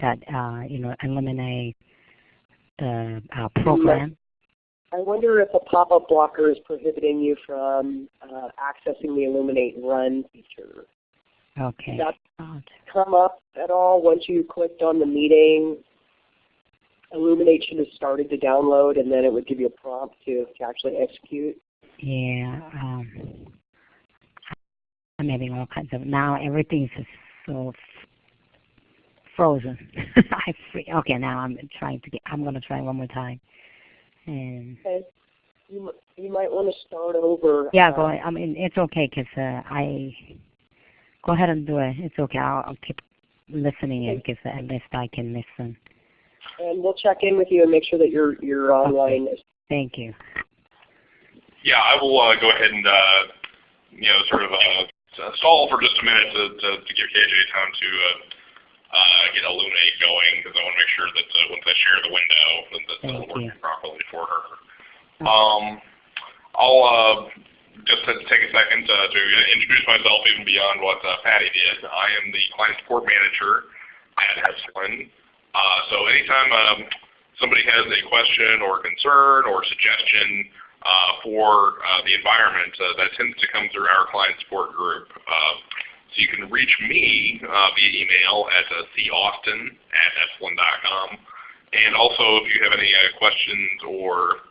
that uh, you know the uh, program? I wonder if a pop-up blocker is prohibiting you from uh, accessing the Elluminate Run feature. Okay. Did that come up at all once you clicked on the meeting? Elluminate should have started to download and then it would give you a prompt to, to actually execute. Yeah. Um, I'm having all kinds of, now everything's so frozen. I free, okay, now I'm trying to get, I'm going to try one more time. And okay. You, you might want to start over. Yeah, uh, go ahead. I mean, it's okay because uh, I, go ahead and do it. It's okay. I'll, I'll keep listening in because at least I can listen. And we'll check in with you and make sure that you're, you're online. Okay. Thank you. Yeah, I will uh, go ahead and uh, you know sort of uh, stall for just a minute to, to, to give KJ time to uh, get Elluminate going because I want to make sure that uh, once I share the window that that's Thank working properly for her. Um, I'll uh, just to take a second uh, to introduce myself even beyond what uh, Patty did. I am the client support manager at Epsilen. Uh, so anytime um, somebody has a question or concern or suggestion uh, for uh, the environment, uh, that tends to come through our client support group. So you can reach me uh, via email at uh, caustin at epsilen.com. And also if you have any uh, questions or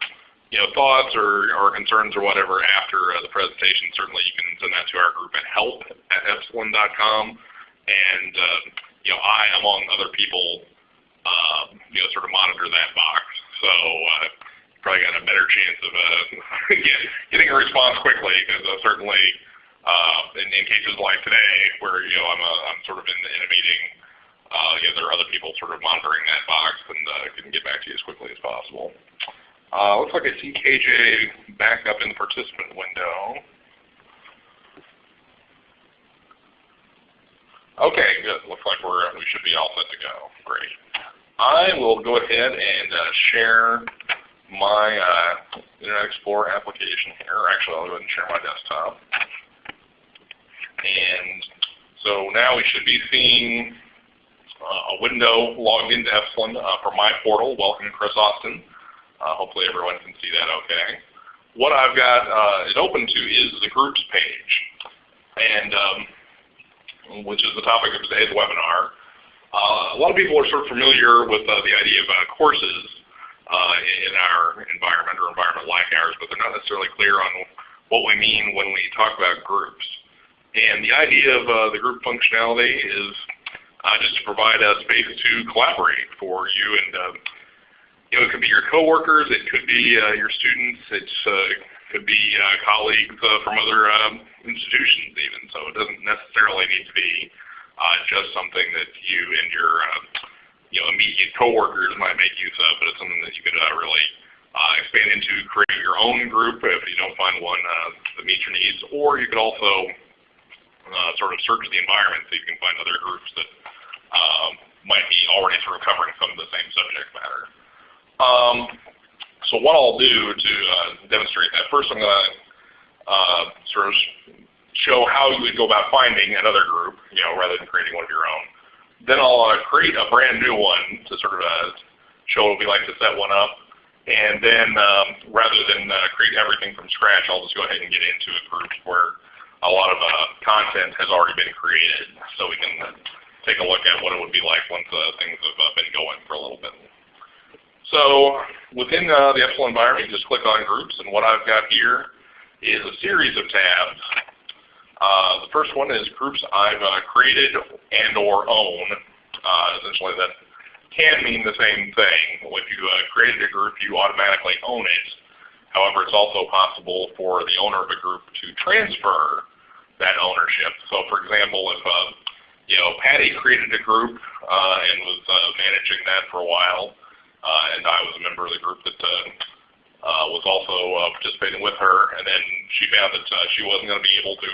you know, thoughts or, or concerns or whatever after uh, the presentation, certainly you can send that to our group at help at epsilen.com. And uh, you know, I, among other people, uh, you know, sort of monitor that box. So uh, probably got a better chance of uh, getting a response quickly because uh, certainly in, in, cases like today where you know I'm, sort of in, a meeting, uh, there are other people sort of monitoring that box and uh, can get back to you as quickly as possible. Uh, looks like I see KJ back up in the participant window. Okay, good. Looks like we're we should be all set to go. Great. I will go ahead and uh, share my uh, Internet Explorer application here. Actually, I'll go ahead and share my desktop. And so now we should be seeing uh, a window logged into Epsilen uh, from my portal. Welcome, Chris Austin. Uh, hopefully everyone can see that okay. What I've got uh, it open to is the groups page, and um, which is the topic of today's webinar. Uh, a lot of people are sort of familiar with uh, the idea of courses in our environment or environment like ours, but they're not necessarily clear on what we mean when we talk about groups. And the idea of the group functionality is just to provide a space to collaborate for you and you know, it could be your coworkers, it could be uh, your students, it uh, could be uh, colleagues uh, from other um, institutions even. So it doesn't necessarily need to be uh, just something that you and your uh, you know, immediate coworkers might make use of, but it's something that you could really expand into, create your own group if you don't find one that meets your needs, or you could also sort of search the environment so you can find other groups that um, might be already sort of covering some of the same subject matter. Um, so what I'll do to uh, demonstrate that, first I'm going to uh, sort of show how you would go about finding another group, you know, rather than creating one of your own. Then I'll uh, create a brand new one to sort of uh, show what we like to set one up. And then um, rather than uh, create everything from scratch, I'll just go ahead and get into a group where a lot of uh, content has already been created so we can take a look at what it would be like once things have been going for a little bit. So within uh, the Epsilen environment, just click on groups, and what I've got here is a series of tabs. Uh, the first one is groups I've uh, created and or own. Uh, essentially that can mean the same thing. If you uh, created a group, you automatically own it. However, it's also possible for the owner of a group to transfer that ownership. So for example, if uh, you know Patty created a group and was managing that for a while, uh, and I was a member of the group that uh, uh, was also participating with her. And then she found that she wasn't going to be able to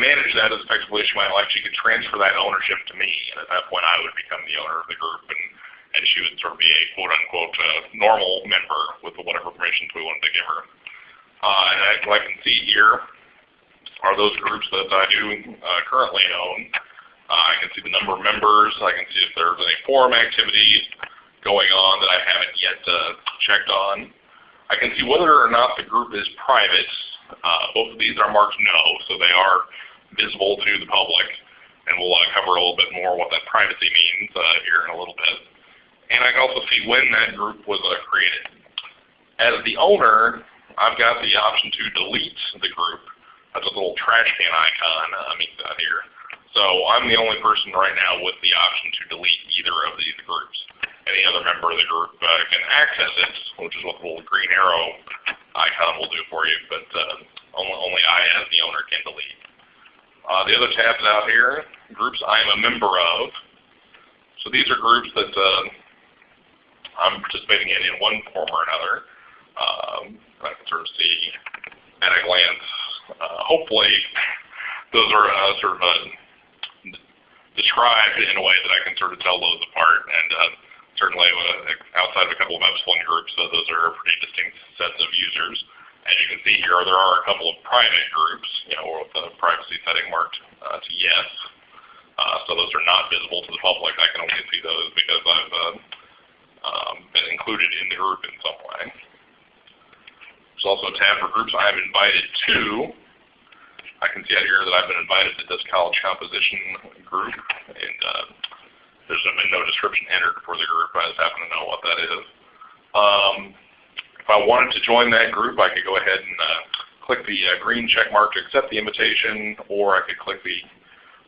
manage that as effectively as she might like. She could transfer that ownership to me, and at that point I would become the owner of the group, and and she would sort of be a quote unquote uh, normal member with whatever permissions we wanted to give her. Uh, and I, I can see here are those groups that I do uh, currently own. Uh, I can see the number of members. I can see if there's any forum activity going on that I haven't yet uh, checked on. I can see whether or not the group is private. Uh, both of these are marked no, so they are visible to the public. And we'll uh, cover a little bit more what that privacy means here in a little bit. And I can also see when that group was created. As the owner, I've got the option to delete the group. A little trash can icon uh, here. So I'm the only person right now with the option to delete either of these groups. Any other member of the group uh, can access it, which is what the little green arrow icon will do for you, but uh, only, only I as the owner can delete. Uh, the other tabs out here, groups I am a member of. So these are groups that uh, I'm participating in in one form or another. Um, I can sort of see at a glance. Uh, hopefully, those are uh, sort of uh, described in a way that I can sort of tell those apart. And certainly outside of a couple of Epsilen groups, those are pretty distinct sets of users. As you can see here, there are a couple of private groups, you know, with the privacy setting marked uh, to yes. Uh, so those are not visible to the public. I can only see those because I've uh, um, been included in the group in some way. There's also a tab for groups I am invited to. I can see out here that I've been invited to this college composition group, and uh, there's been no description entered for the group. I just happen to know what that is. Um, if I wanted to join that group, I could go ahead and uh, click the uh, green check mark to accept the invitation, or I could click the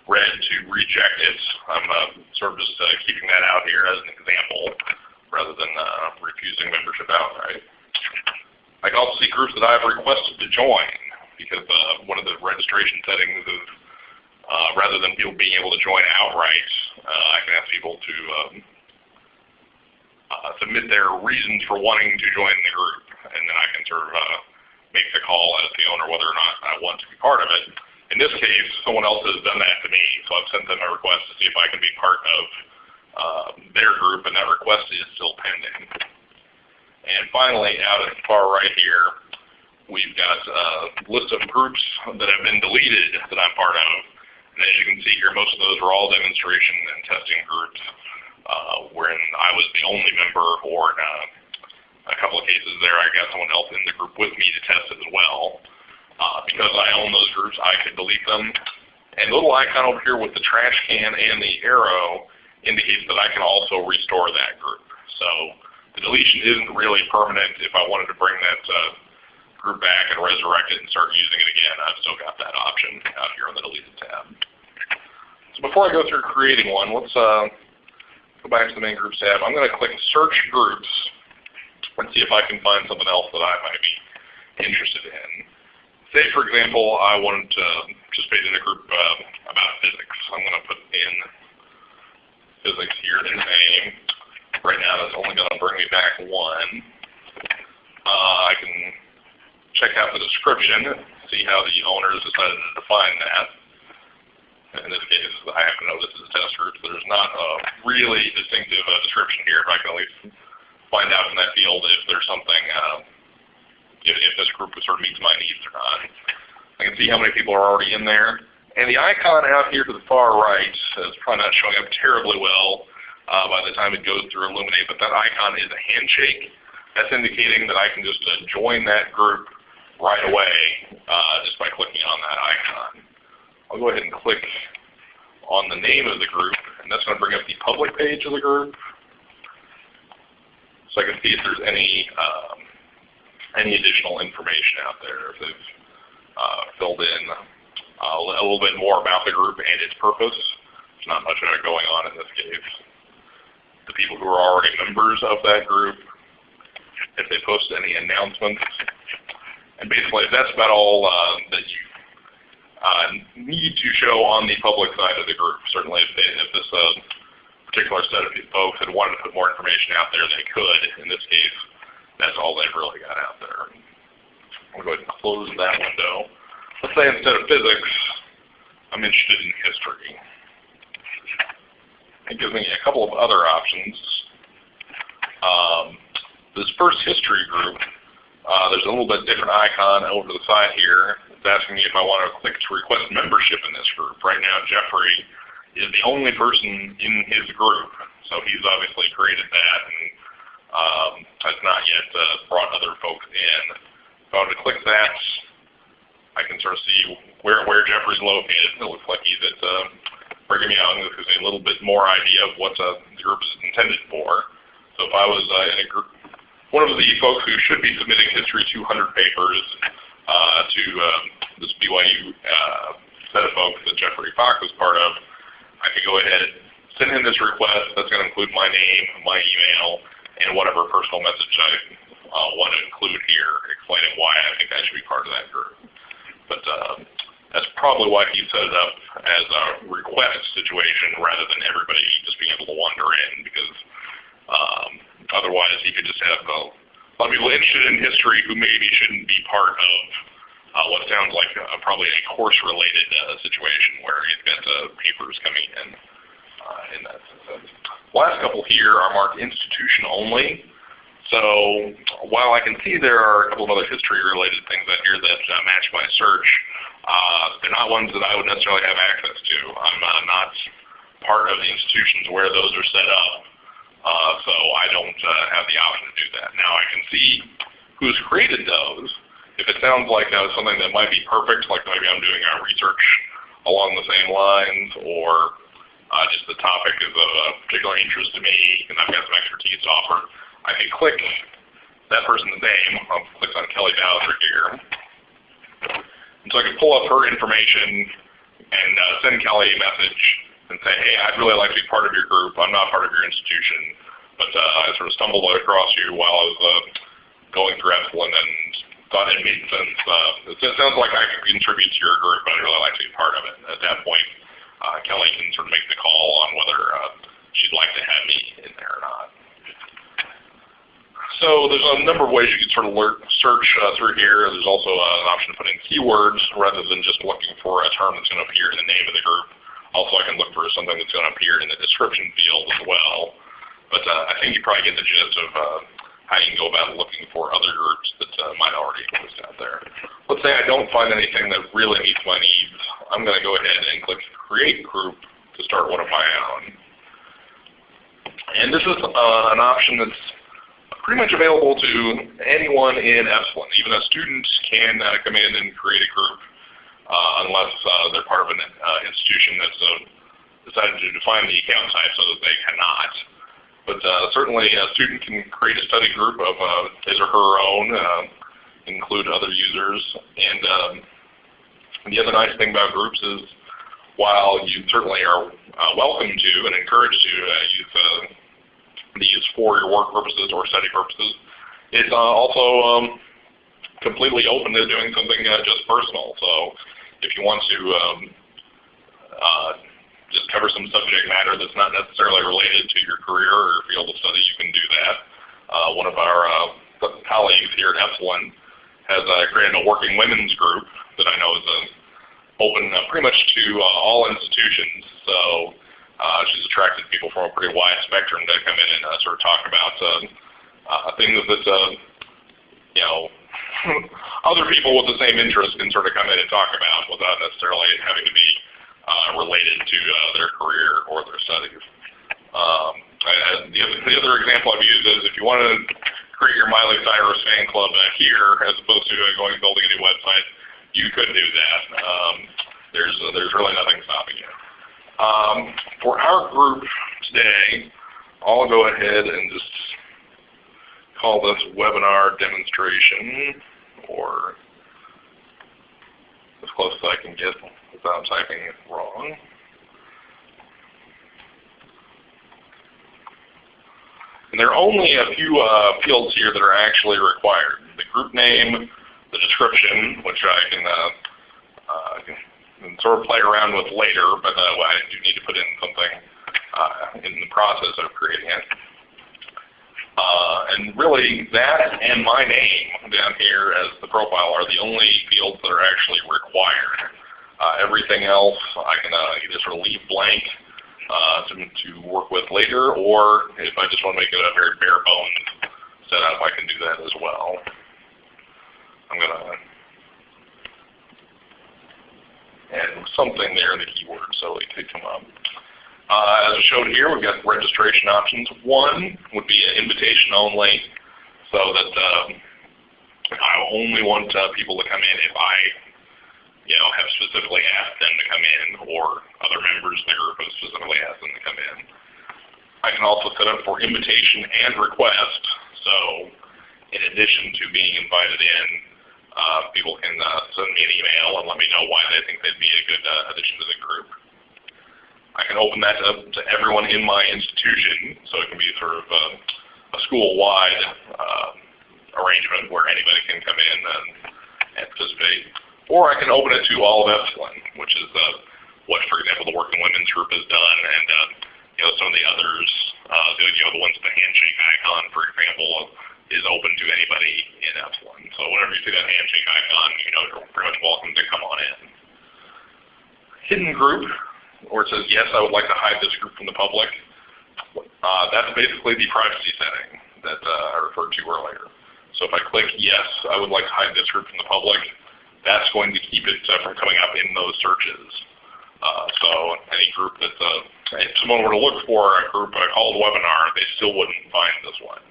red to reject it. I'm uh, sort of just uh, keeping that out here as an example rather than uh, refusing membership outright. I can also see groups that I've requested to join because uh, one of the registration settings is uh, rather than people being able to join outright, uh, I can ask people to um, uh, submit their reasons for wanting to join the group, and then I can sort of uh, make the call as the owner whether or not I want to be part of it. In this case, someone else has done that to me, so I've sent them a request to see if I can be part of uh, their group, and that request is still pending. And finally, out at the far right here, We've got a list of groups that have been deleted that I'm part of. And as you can see here, most of those are all demonstration and testing groups, uh, wherein I was the only member, or in uh, a couple of cases there, I got someone else in the group with me to test it as well. Uh, because I own those groups, I could delete them. And the little icon over here with the trash can and the arrow indicates that I can also restore that group. So the deletion isn't really permanent. If I wanted to bring that uh, group back and resurrect it and start using it again, I've still got that option out here on the deleted tab. So before I go through creating one, let's uh, go back to the main groups tab. I'm going to click search groups and see if I can find something else that I might be interested in. Say, for example, I wanted to participate in a group uh, about physics. I'm going to put in physics here in the name. Right now, that's only going to bring me back one. Uh, I can check out the description, see how the owners decided to define that. In this case, I happen to know this is a test group, so there's not a really distinctive uh, description here, but I can at least find out in that field if there's something, uh, if, if this group sort of meets my needs or not. I can see how many people are already in there. And the icon out here to the far right is probably not showing up terribly well uh, by the time it goes through Elluminate, but that icon is a handshake. That's indicating that I can just uh, join that group right away uh, just by clicking on that icon. I'll go ahead and click on the name of the group, and that's going to bring up the public page of the group. So I can see if there's any um, any additional information out there, if they've uh, filled in uh, a little bit more about the group and its purpose. There's not much going on in this case. The people who are already members of that group, if they post any announcements, and basically, that's about all uh, that you uh, need to show on the public side of the group. Certainly, if, they, if this uh, particular set of folks had wanted to put more information out there, they could. In this case, that's all they've really got out there. I'll go ahead and close that window. Let's say instead of physics, I'm interested in history. It gives me a couple of other options. Um, this first history group uh, there's a little bit different icon over to the side here. It's asking me if I want to click to request membership in this group. Right now, Jeffrey is the only person in his group. So he's obviously created that and um, has not yet uh, brought other folks in. If I were to click that, I can sort of see where, where Jeffrey's located. It looks like he's at uh, Brigham Young. This gives a little bit more idea of what the group is intended for. So if I was uh, in a group, one of the folks who should be submitting History 200 papers uh, to um, this BYU uh, set of folks that Jeffrey Fox was part of, I could go ahead and send him this request. That's going to include my name, my email, and whatever personal message I uh, want to include here, explaining why I think I should be part of that group. But uh, that's probably why he set it up as a request situation rather than everybody just being able to wander in because um, otherwise he could just have a lot of people interested in history who maybe shouldn't be part of uh, what sounds like a, probably a course-related uh, situation where you've got uh, papers coming in uh, in that sense. Last couple here are marked institution only. So while I can see there are a couple of other history-related things out here that uh, match my search, uh, they're not ones that I would necessarily have access to. I'm uh, not part of the institutions where those are set up, uh, so I don't uh, have the option to do that. Now I can see who's created those. If it sounds like uh, something that might be perfect, like maybe I'm doing uh, research along the same lines, or just the topic is of particular interest to me, and I've got some expertise to offer, I can click that person's name. I'll click on Kelly Bowser here. And so I could pull up her information and uh, send Kelly a message and say, hey, I'd really like to be part of your group. I'm not part of your institution. But uh, I sort of stumbled across you while I was uh, going through Epsilen and thought it made sense. Uh, it sounds like I could contribute to your group, but I'd really like to be part of it. At that point, uh, Kelly can sort of make the call on whether uh, she'd like to have me in there or not. So there's a number of ways you can sort of search uh, through here. There's also uh, an option to put in keywords rather than just looking for a term that's going to appear in the name of the group. Also, I can look for something that's going to appear in the description field as well. But uh, I think you probably get the gist of uh, how you can go about looking for other groups that uh, might already exist out there. Let's say I don't find anything that really meets my needs. I'm going to go ahead and click Create Group to start one of my own. And this is uh, an option that's pretty much available to anyone in Epsilen. Even a student can uh, come in and create a group uh, unless uh, they're part of an uh, institution that's uh, decided to define the account type so that they cannot. But uh, certainly a student can create a study group of his or her own, include other users. And um, the other nice thing about groups is while you certainly are welcome to and encouraged to use these for your work purposes or study purposes. It's uh, also um, completely open to doing something uh, just personal. So if you want to um, uh, just cover some subject matter that's not necessarily related to your career or your field of study, you can do that. Uh, one of our uh, colleagues here at Epsilen has uh, created a working women's group that I know is open pretty much to all institutions. So uh, she's attracted people from a pretty wide spectrum to come in and uh, sort of talk about uh, uh, things that uh, you know other people with the same interest can sort of come in and talk about without necessarily having to be uh, related to their career or their studies. Um, the, other, the other example I've used is if you want to create your Miley Cyrus fan club here as opposed to going and building a new website, you could do that. Um, there's there's really nothing stopping you. Um, for our group today, I'll go ahead and just call this webinar demonstration or as close as I can get without typing it wrong. And there are only a few uh, fields here that are actually required. The group name, the description, which I can uh, uh, and sort of play around with later, but uh, I do need to put in something uh, in the process of creating it. Uh, and really, that and my name down here as the profile are the only fields that are actually required. Uh, everything else I can uh, either sort of leave blank uh, to, to work with later, or if I just want to make it a very bare bones setup, I can do that as well. I'm going to and something there the keyword, so it could come up. Uh, as shown here, we've got registration options. One would be an invitation only, so that um, I only want uh, people to come in if I, you know, have specifically asked them to come in, or other members of the group have specifically asked them to come in. I can also set up for invitation and request. So, in addition to being invited in, uh, people can uh, send me an email and let me know why they think they'd be a good uh, addition to the group. I can open that up to everyone in my institution, so it can be sort of a, a school-wide uh, arrangement where anybody can come in and, and participate. Or I can open it to all of Epsilen, which is uh, what, for example, the Working Women's Group has done, and uh, you know some of the others, the, you know, the ones with the handshake icon, for example, is open to anybody in Epsilen. So whenever you see that handshake icon, you know you're pretty much welcome to come on in. Hidden group, where it says, yes, I would like to hide this group from the public. Uh, that's basically the privacy setting that uh, I referred to earlier. So if I click yes, I would like to hide this group from the public, that's going to keep it uh, from coming up in those searches. Uh, so any group that, uh, if someone were to look for a group I called webinar, they still wouldn't find this one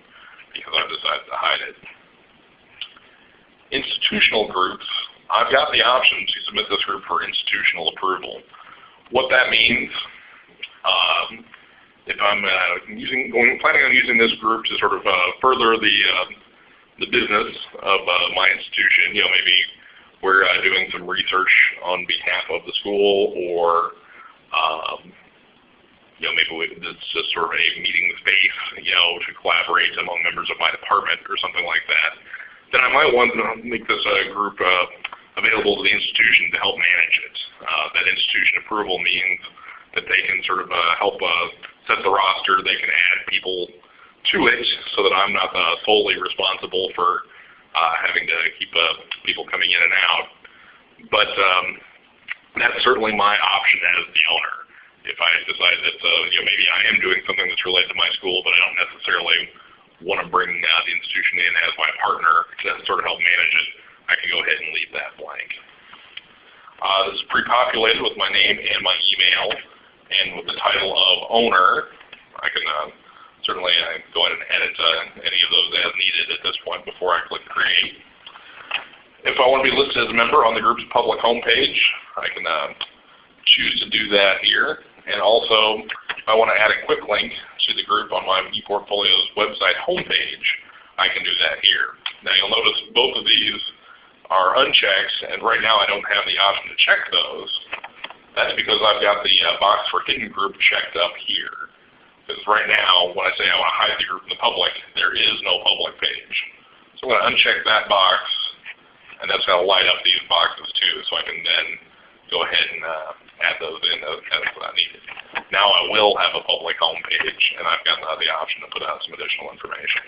because I've decided to hide it. Institutional groups, I've got the option to submit this group for institutional approval. What that means, um, if I'm uh, using, going, planning on using this group to sort of uh, further the uh, the business of uh, my institution, you know, maybe we're uh, doing some research on behalf of the school, or um, you know, maybe it's just sort of a meeting space, you know, to collaborate among members of my department or something like that, then I might want to make this uh, group uh, available to the institution to help manage it. Uh, that institution approval means that they can sort of uh, help uh, set the roster, they can add people to it so that I'm not uh, solely responsible for having to keep people coming in and out. But um, that's certainly my option as the owner if I decide that uh, you know maybe I am doing something that's related to my school, but I don't necessarily want to bring uh, the institution in as my partner to sort of help manage it, I can go ahead and leave that blank. Uh, this is pre-populated with my name and my email, and with the title of owner, I can uh, certainly uh, go ahead and edit uh, any of those as needed at this point before I click create. If I want to be listed as a member on the group's public homepage, I can uh, choose to do that here. And also, I want to add a quick link to the group on my ePortfolio's website homepage, I can do that here. Now you'll notice both of these are unchecked, and right now I don't have the option to check those. That's because I've got the uh, box for hidden group checked up here. Because right now, when I say I want to hide the group from the public, there is no public page. So I'm going to uncheck that box, and that's going to light up these boxes too, so I can then go ahead and uh, those in as, as I needed. Now I will have a public home page, and I've got the option to put out some additional information.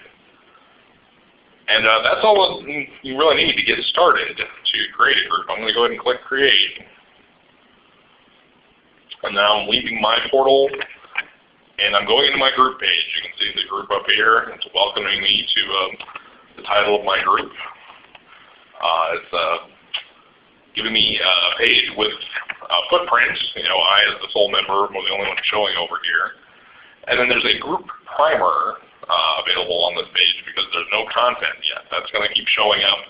And uh, that's all you really need to get started to create a group. I'm going to go ahead and click Create. And now I'm leaving my portal, and I'm going into my group page. You can see the group up here. It's welcoming me to um, the title of my group. Uh, it's uh, giving me a page with uh, footprints. You know, I as the sole member am the only one showing over here. And then there's a group primer uh, available on this page because there's no content yet. That's going to keep showing up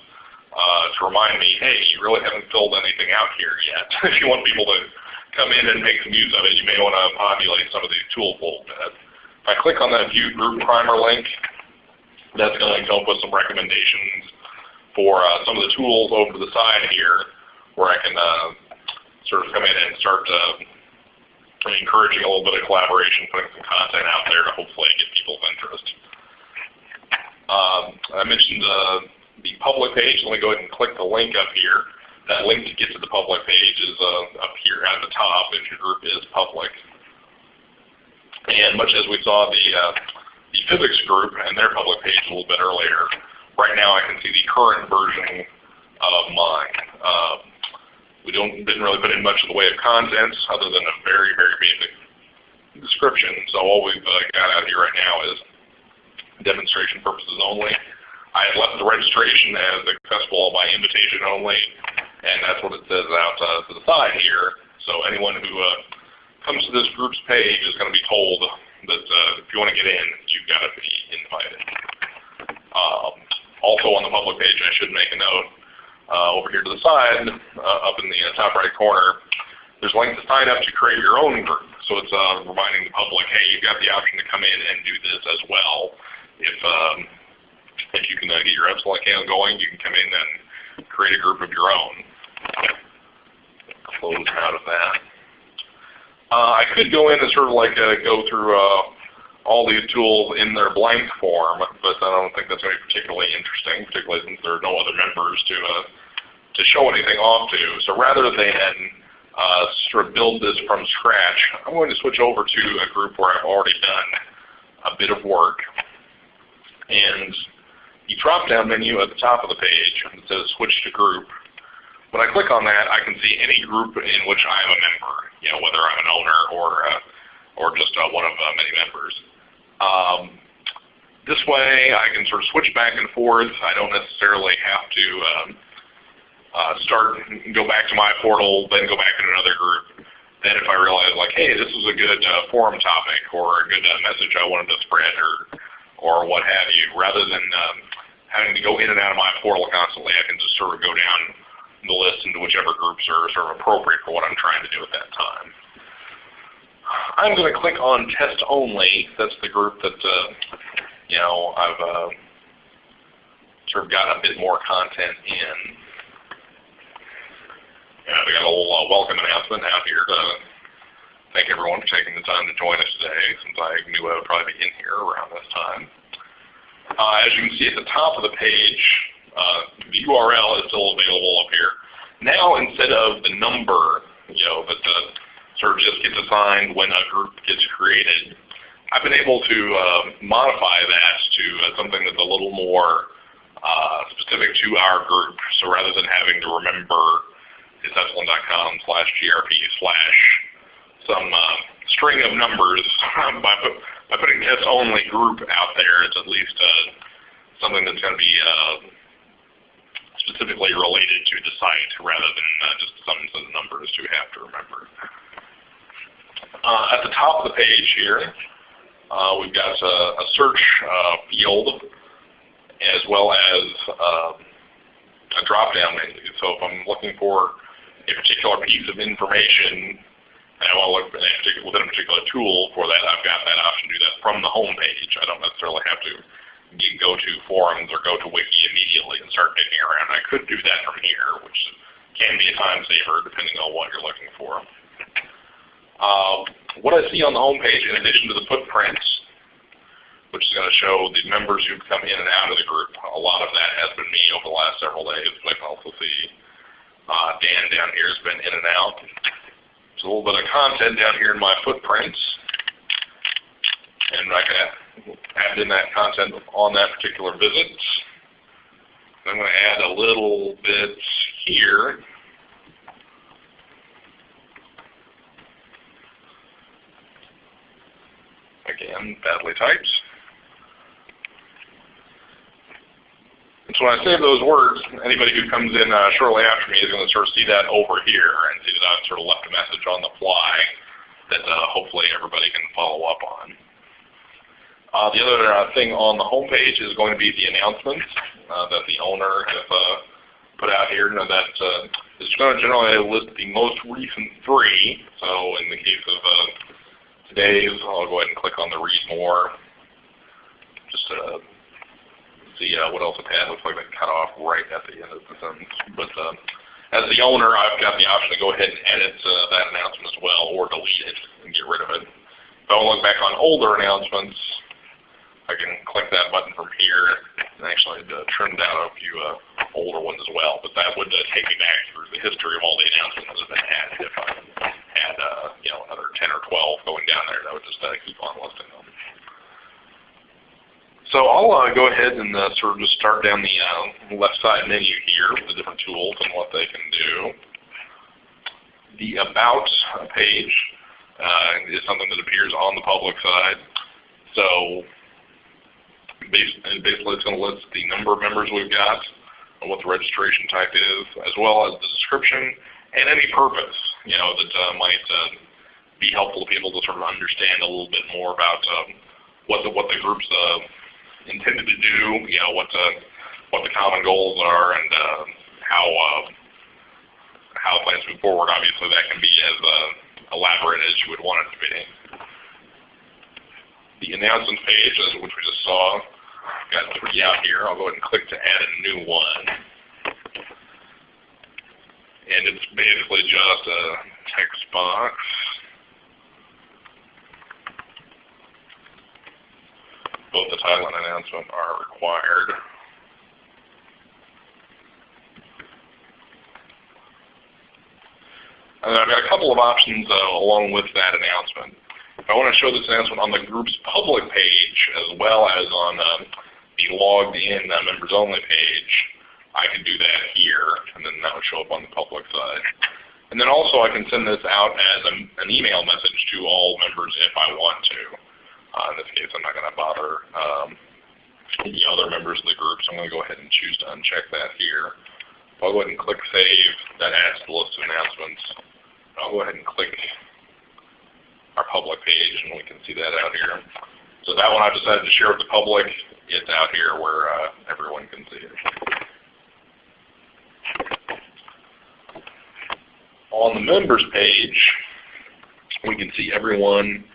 uh, to remind me, hey, you really haven't filled anything out here yet. if you want people to come in and make some use of it, you may want to populate some of these tools a little bit. If I click on that View Group Primer link, that's going to come up with some recommendations for uh, some of the tools over to the side here where I can uh, sort of come in and start uh, encouraging a little bit of collaboration, putting some content out there to hopefully get people's interest. Um, I mentioned uh, the public page. Let me go ahead and click the link up here. That link to get to the public page is uh, up here at the top if your group is public. And much as we saw the, uh, the physics group and their public page a little bit earlier, right now I can see the current version of mine. Uh, we don't didn't really put in much in the way of contents other than a very, very basic description. So all we've uh, got out here right now is demonstration purposes only. I have left the registration as accessible by invitation only. And that's what it says out uh, to the side here. So anyone who uh, comes to this group's page is going to be told that uh, if you want to get in, you've got to be invited. Um, also on the public page, I should make a note, over here to the side, uh, up in the uh, top right corner, there's a link to sign up to create your own group. So it's uh, reminding the public, hey, you've got the option to come in and do this as well. If um, if you can uh, get your Epsilen account going, you can come in and create a group of your own. Close out of that. Uh, I could go in and sort of like uh, go through uh, all these tools in their blank form, but I don't think that's going to be particularly interesting, particularly since there are no other members to uh, to show anything off to. So rather than uh, sort of build this from scratch, I'm going to switch over to a group where I've already done a bit of work. And the drop-down menu at the top of the page that says Switch to Group. When I click on that, I can see any group in which I am a member, you know, whether I'm an owner or uh, or just uh, one of uh, many members. Um, this way, I can sort of switch back and forth. I don't necessarily have to um, uh, start, go back to my portal, then go back to another group. Then if I realize like, hey, this is a good uh, forum topic or a good uh, message I wanted to spread or or what have you, rather than um, having to go in and out of my portal constantly, I can just sort of go down the list into whichever groups are sort of appropriate for what I'm trying to do at that time. I'm going to click on test only. That's the group that uh, you know I've uh, sort of got a bit more content in. Yeah, we got a little uh, welcome announcement out here to thank everyone for taking the time to join us today since I knew I would probably be in here around this time. Uh, as you can see at the top of the page, uh, the URL is still available up here. Now instead of the number, you know, that the sort of just gets assigned when a group gets created, I've been able to uh, modify that to uh, something that's a little more uh, specific to our group. So rather than having to remember it's epsilen.com slash grp slash some uh, string of numbers by, put, by putting test only group out there, it's at least uh, something that's going to be uh, specifically related to the site rather than uh, just some of numbers you have to remember. Uh, at the top of the page here, uh, we've got a, a search field as well as uh, a drop-down menu. So if I'm looking for a particular piece of information and I want to look within a particular tool for that, I've got that option to do that from the home page. I don't necessarily have to go to forums or go to wiki immediately and start digging around. I could do that from here, which can be a time saver depending on what you're looking for. Uh, what I see on the home page, in addition to the footprints, which is going to show the members who've come in and out of the group, a lot of that has been me over the last several days, but I can also see uh, Dan down here has been in and out. There's a little bit of content down here in my footprints, and I can add in that content on that particular visit. I'm going to add a little bit here. Again, badly typed. So when I save those words, anybody who comes in uh, shortly after me is going to sort of see that over here and see that I've sort of left a message on the fly that uh, hopefully everybody can follow up on. Uh, the other uh, thing on the home page is going to be the announcements uh, that the owner uh, put out here. Now that is going to generally list the most recent three. So in the case of today's, I'll go ahead and click on the read more. Just see uh, what else it had. Looks like they cut off right at the end of the sentence. But uh, as the owner, I've got the option to go ahead and edit uh, that announcement as well, or delete it and get rid of it. If I want to look back on older announcements, I can click that button from here and actually uh, trimmed out a few uh, older ones as well. But that would uh, take me back through the history of all the announcements that have been added. If I had you know another 10 or 12 going down there, that would just keep on listing them. So I'll uh, go ahead and uh, sort of just start down the uh, left side menu here with the different tools and what they can do. The About page uh, is something that appears on the public side. So basically it's going to list the number of members we've got, what the registration type is, as well as the description and any purpose, you know, that uh, might uh, be helpful to people to sort of understand a little bit more about um, what the what the group's intended to do, you know, what the what the common goals are, and uh, how uh, how plans move forward. Obviously, that can be as uh, elaborate as you would want it to be. The announcements page, which we just saw, got three out here. I'll go ahead and click to add a new one. And it's basically just a text box. Both the title and announcement are required. And I've got a couple of options uh, along with that announcement. If I want to show this announcement on the group's public page as well as on um, the logged in uh, members only page, I can do that here, and then that would show up on the public side. And then also I can send this out as an email message to all members if I want to. Uh, in this case, I'm not going to bother um, the other members of the group, so I'm going to go ahead and choose to uncheck that here. I'll go ahead and click Save. That adds to the list of announcements. I'll go ahead and click our public page, and we can see that out here. So that one I've decided to share with the public. It's out here where uh, everyone can see it. On the members page, we can see everyone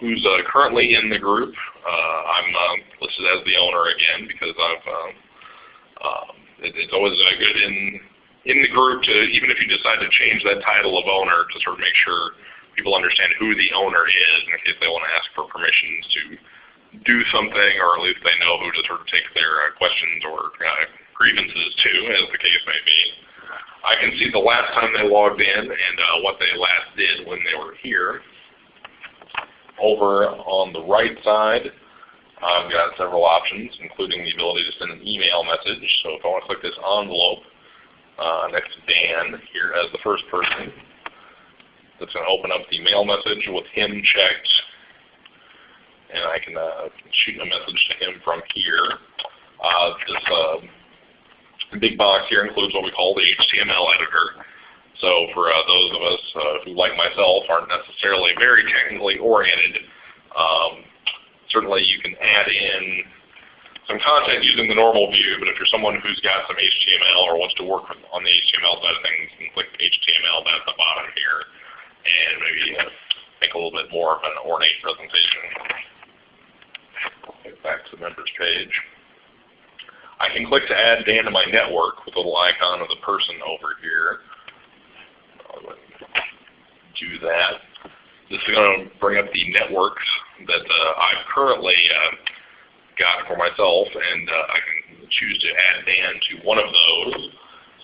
who's uh, currently in the group. Uh, I'm uh, listed as the owner again because I've um, um, it, it's always uh, good in in the group to, even if you decide to change that title of owner, to sort of make sure people understand who the owner is in case they want to ask for permissions to do something, or at least they know who to sort of take their uh, questions or uh, grievances to, as the case may be. I can see the last time they logged in and uh, what they last did when they were here. Over on the right side, I've got several options, including the ability to send an email message. So if I want to click this envelope uh, next to Dan here as the first person, that's going to open up the mail message with him checked. And I can uh, shoot a message to him from here. Uh, this uh, big box here includes what we call the HTML editor. So for uh, those of us uh, who, like myself, aren't necessarily very technically oriented, um, certainly you can add in some content using the normal view, but if you're someone who's got some HTML or wants to work on the HTML side of things, you can click HTML down at the bottom here and maybe uh, make a little bit more of an ornate presentation. Get back to the members page. I can click to add Dan to my network with a little icon of the person over here. Do that. This is going to bring up the networks that uh, I've currently uh, got for myself, and uh, I can choose to add Dan to one of those.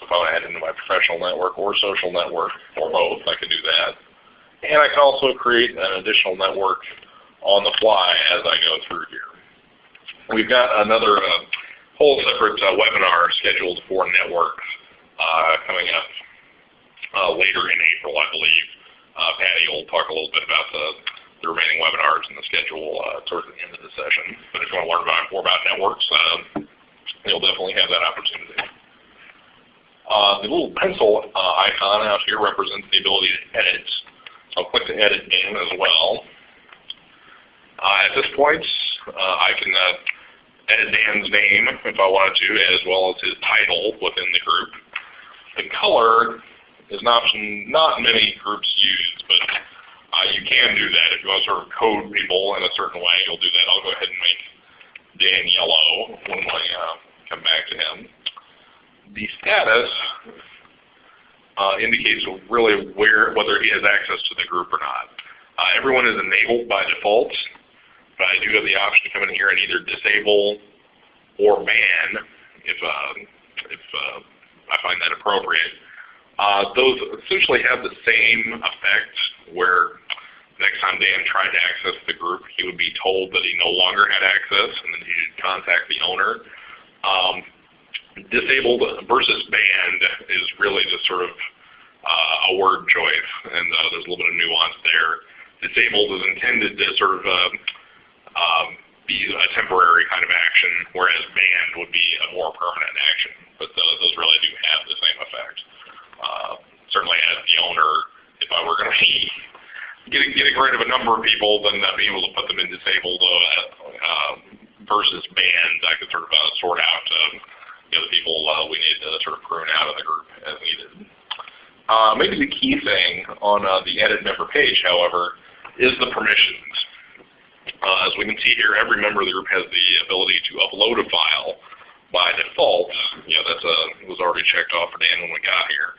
So if I want to add into my professional network or social network, or both, I can do that. And I can also create an additional network on the fly as I go through here. We've got another uh, whole separate uh, webinar scheduled for networks uh, coming up uh, later in April, I believe. Uh, Patty will talk a little bit about the, the remaining webinars and the schedule uh, towards the end of the session. But if you want to learn more about networks, uh, you'll definitely have that opportunity. Uh, the little pencil icon out here represents the ability to edit. So I'll click the edit name as well. At this point, I can edit Dan's name if I wanted to, as well as his title within the group. The color is an option not many groups use, but uh, you can do that. If you want to sort of code people in a certain way, you'll do that. I'll go ahead and make Dan yellow when I uh, come back to him. The status uh, indicates really where whether he has access to the group or not. Uh, everyone is enabled by default, but I do have the option to come in here and either disable or ban if, uh, if uh, I find that appropriate. Uh, those essentially have the same effect where next time Dan tried to access the group, he would be told that he no longer had access and then he should contact the owner. Um, disabled versus banned is really just sort of uh, a word choice, and uh, there's a little bit of nuance there. Disabled is intended to sort of uh, be a temporary kind of action, whereas banned would be a more permanent action. but uh, those really do have the same effect. Uh, certainly as the owner, if I were going to be getting, getting rid of a number of people, then I'd be able to put them in disabled uh, versus banned. I could sort of uh, sort out uh, you the people uh, we need to sort of prune out of the group as needed. Uh, maybe the key thing on the edit member page, however, is the permissions. Uh, as we can see here, every member of the group has the ability to upload a file by default. You know, that was already checked off for Dan when we got here.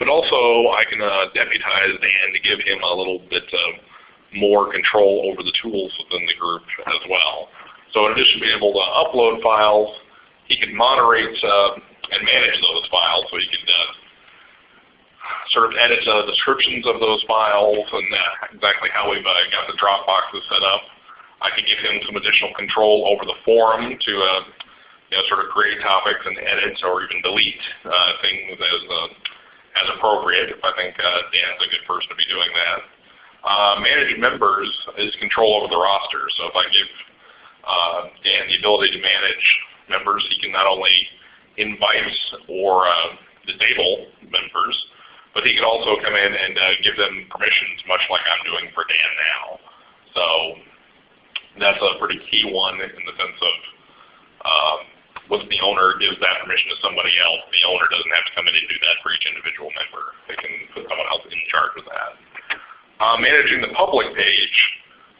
But also, I can uh, deputize Dan to give him a little bit more control over the tools within the group as well. So in addition to being able to upload files, he can moderate uh, and manage those files. So he can uh, sort of edit the descriptions of those files and uh, exactly how we've uh, got the Dropboxes set up. I can give him some additional control over the forum to uh, you know, sort of create topics and edit or even delete uh, things as as appropriate if I think uh, Dan's a good person to be doing that. Uh, manage members is control over the roster. So if I give uh, Dan the ability to manage members, he can not only invite or uh, disable members, but he can also come in and uh, give them permissions much like I'm doing for Dan now. So that's a pretty key one in the sense of um, once the owner gives that permission to somebody else, the owner doesn't have to come in and do that for each individual member. They can put someone else in charge of that. Uh, managing the public page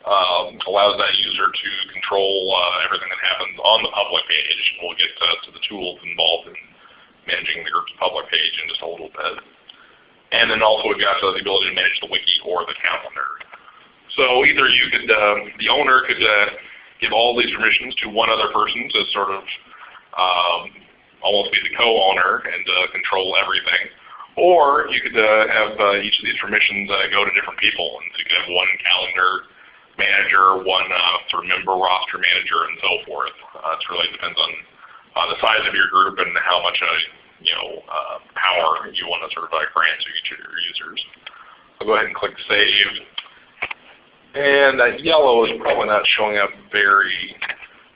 um, allows that user to control uh, everything that happens on the public page. We'll get to, to the tools involved in managing the group's public page in just a little bit. And then also we've got the ability to manage the wiki or the calendar. So either you could, uh, the owner could uh, give all these permissions to one other person to sort of um, almost be the co-owner and uh, control everything. Or you could uh, have uh, each of these permissions uh, go to different people. And so you could have one calendar manager, one uh, sort of member roster manager, and so forth. Uh, it really depends on the size of your group and how much you know power you want to sort of grant to each of your users. I'll go ahead and click Save. And that yellow is probably not showing up very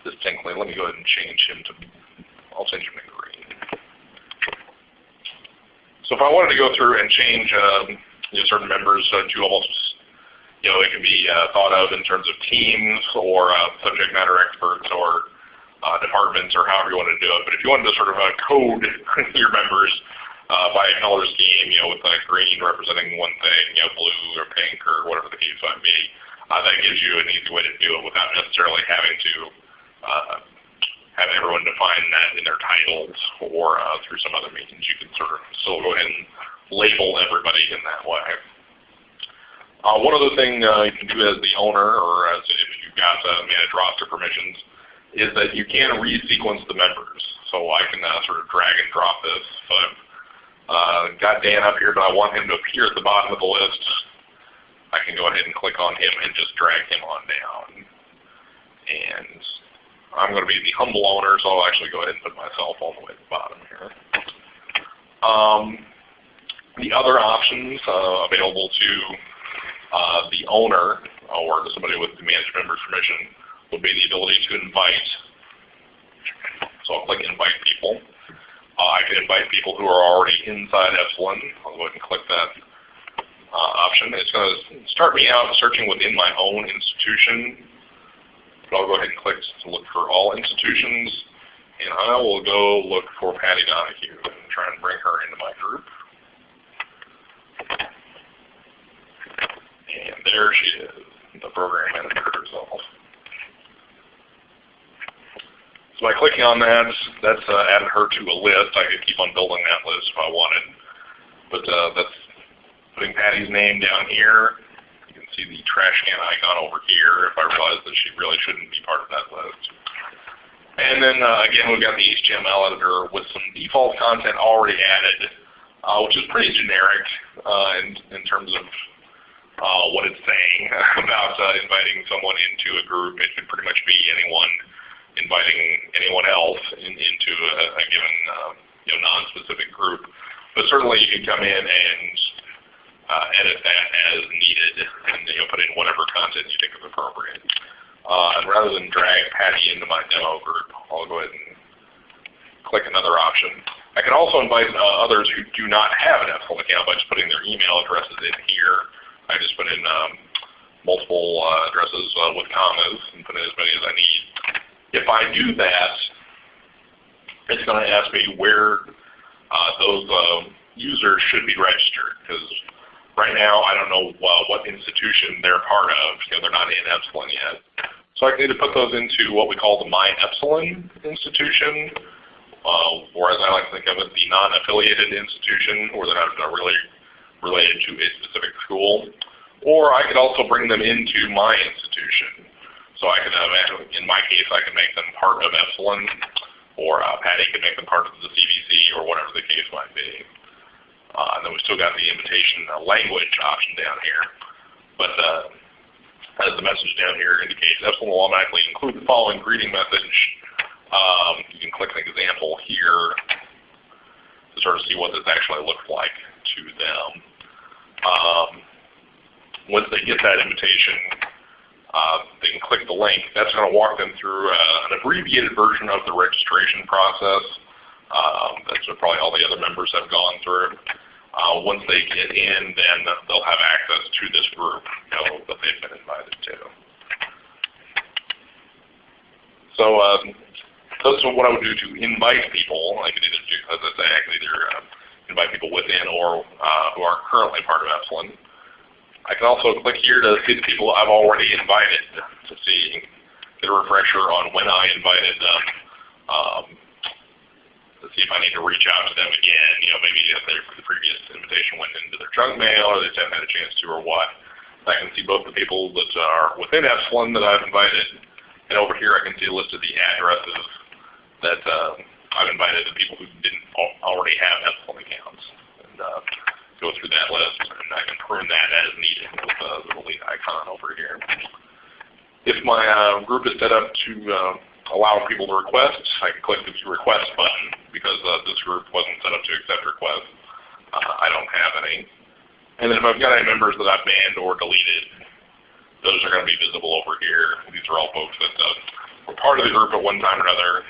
distinctly. Let me go ahead and change him to I'll change them to green. So if I wanted to go through and change um, you know, certain members uh, to almost, you know, it can be uh, thought of in terms of teams or uh, subject matter experts or uh, departments or however you want to do it. But if you wanted to sort of uh, code your members uh, by a color scheme, you know, with green representing one thing, you know, blue or pink or whatever the case might be, that gives you an easy way to do it without necessarily having to have everyone define that in their titles or uh, through some other means. You can sort of still go ahead and label everybody in that way. Uh, one other thing uh, you can do as the owner or as if you've got uh, manage roster permissions is that you can resequence the members. So I can uh, sort of drag and drop this. So I've uh, got Dan up here, but I want him to appear at the bottom of the list. I can go ahead and click on him and just drag him on down. And I'm going to be the humble owner, so I'll actually go ahead and put myself all the way at the bottom here. Um, the other options uh, available to uh, the owner or to somebody with the managed member's permission would be the ability to invite. So I'll click invite people. Uh, I can invite people who are already inside Epsilen. I'll go ahead and click that uh, option. It's going to start me out searching within my own institution I'll go ahead and click to look for all institutions, and I will go look for Patty Donahue and try and bring her into my group. And there she is, the program manager herself. So by clicking on that, that's uh, added her to a list. I could keep on building that list if I wanted. But uh, that's putting Patty's name down here see the trash can icon over here if I realize that she really shouldn't be part of that list. And then uh, again, we've got the HTML editor with some default content already added, uh, which is pretty generic uh, in, in terms of uh, what it's saying about uh, inviting someone into a group. It could pretty much be anyone inviting anyone else in, into a, a given uh, you know, non-specific group. But certainly you can come in and edit that as needed and you know, put in whatever content you think is appropriate. Uh, and rather than drag Patty into my demo group, I'll go ahead and click another option. I can also invite uh, others who do not have an Epsilen account by just putting their email addresses in here. I just put in um, multiple uh, addresses uh, with commas and put in as many as I need. If I do that, it's going to ask me where uh, those um, users should be registered because right now I don't know uh, what institution they're part of. Know, they're not in Epsilen yet. So I need to put those into what we call the My Epsilen institution, uh, or as I like to think of it, the non-affiliated institution, or they're not really related to a specific school. Or I could also bring them into my institution. So I could, uh, in my case, I could make them part of Epsilen, or uh, Patty could make them part of the CVC, or whatever the case might be. Uh, and then we still got the invitation uh, language option down here. But uh, as the message down here indicates, Epsilen will automatically include the following greeting message. Um, you can click an example here to sort of see what this actually looks like to them. Um, once they get that invitation, uh, they can click the link. That's going to walk them through uh, an abbreviated version of the registration process. Um, that's what probably all the other members have gone through. Uh, once they get in, then they'll have access to this group you know, that they've been invited to. So um, that's what I would do to invite people. I could either do, as I say, I could either uh, invite people within or uh, who are currently part of Epsilen. I can also click here to see the people I've already invited to see, get a refresher on when I invited them. Um, see if I need to reach out to them again. You know, maybe if the previous invitation went into their junk mail or they just haven't had a chance to or what. I can see both the people that are within Epsilen that I've invited, and over here I can see a list of the addresses that uh, I've invited the people who didn't already have Epsilen accounts. And uh, go through that list, and I can prune that as needed with the little icon over here. If my uh, group is set up to uh, allow people to request, I can click the request button because uh, this group wasn't set up to accept requests. Uh, I don't have any. And then if I've got any members that I've banned or deleted, those are going to be visible over here. These are all folks that uh, were part of the group at one time or another.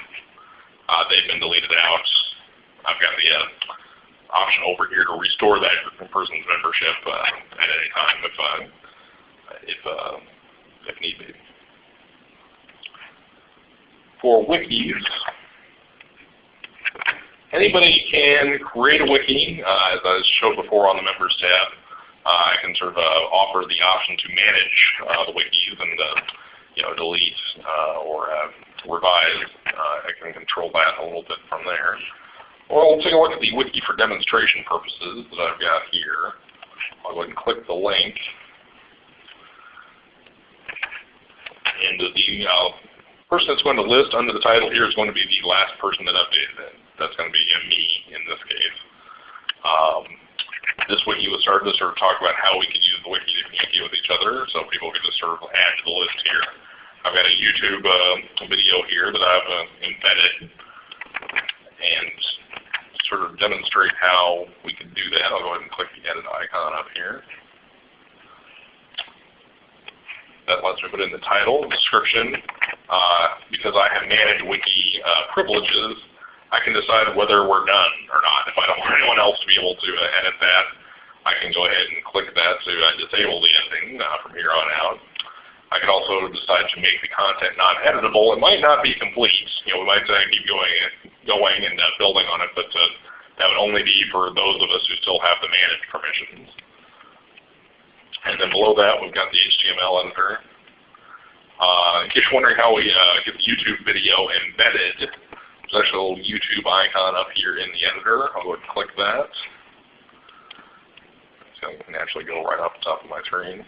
Uh, they've been deleted out. I've got the uh, option over here to restore that person's membership uh, at any time if, if, if need be for wikis, anybody can create a wiki, uh, as I showed before on the Members tab. Uh, I can sort of uh, offer the option to manage uh, the wikis and uh, you know delete or revise. I can control that a little bit from there. Well, we'll take a look at the wiki for demonstration purposes that I've got here. I'll go ahead and click the link into the uh, person that's going to list under the title here is going to be the last person that updated it. That's going to be me in this case. Um, this wiki was started to sort of talk about how we could use the wiki to communicate with each other, so people could just sort of add to the list here. I've got a YouTube uh, video here that I've uh, embedded and sort of demonstrate how we can do that. I'll go ahead and click the edit icon up here. That lets me put in the title, description, uh, because I have managed wiki uh, privileges, I can decide whether we're done or not. If I don't want anyone else to be able to uh, edit that, I can go ahead and click that to uh, disable the editing uh, from here on out. I can also decide to make the content non-editable. It might not be complete. You know, we might say keep going, going and uh, building on it, but uh, that would only be for those of us who still have the managed permissions. And then below that, we've got the HTML editor. Uh, in case you're wondering how we uh, get the YouTube video embedded, there's actually a little YouTube icon up here in the editor. I'll go ahead and click that. It's going to naturally go right off the top of my screen.